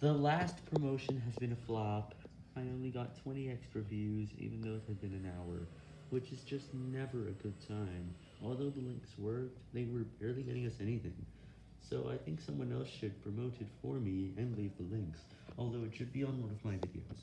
The last promotion has been a flop. I only got 20 extra views, even though it had been an hour, which is just never a good time. Although the links worked, they were barely getting us anything. So I think someone else should promote it for me and leave the links, although it should be on one of my videos.